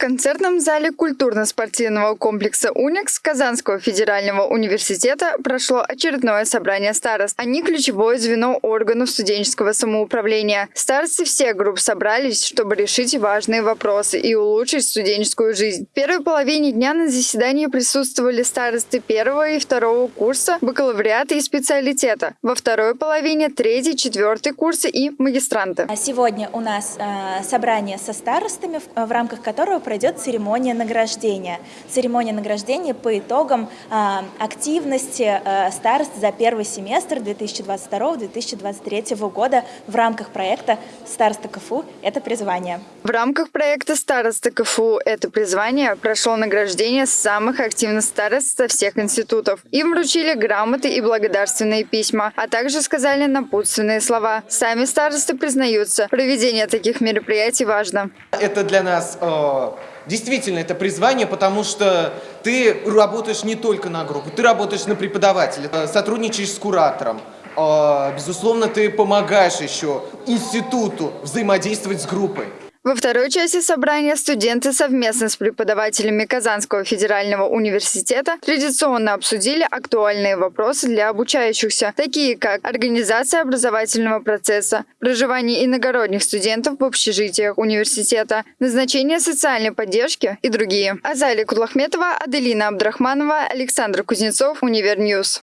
концертном зале культурно-спортивного комплекса «Уникс» Казанского федерального университета прошло очередное собрание старост. Они ключевое звено органов студенческого самоуправления. Старосты всех групп собрались, чтобы решить важные вопросы и улучшить студенческую жизнь. В первой половине дня на заседании присутствовали старосты первого и второго курса, бакалавриата и специалитета. Во второй половине третий, четвертый курсы и магистранты. А Сегодня у нас э, собрание со старостами, в рамках которого пройдет церемония награждения. Церемония награждения по итогам э, активности э, старост за первый семестр 2022-2023 года в рамках проекта «Староста КФУ – это призвание». В рамках проекта «Староста КФУ. Это призвание» прошло награждение самых активных старост со всех институтов. Им вручили грамоты и благодарственные письма, а также сказали напутственные слова. Сами старосты признаются, проведение таких мероприятий важно. Это для нас действительно это призвание, потому что ты работаешь не только на группу, ты работаешь на преподавателя, э, сотрудничаешь с куратором. Э, безусловно, ты помогаешь еще институту взаимодействовать с группой. Во второй части собрания студенты совместно с преподавателями Казанского федерального университета традиционно обсудили актуальные вопросы для обучающихся, такие как организация образовательного процесса, проживание иногородних студентов в общежитиях университета, назначение социальной поддержки и другие. Азалия Кудлахметова, Аделина Абдрахманова, Александр Кузнецов, Univer News.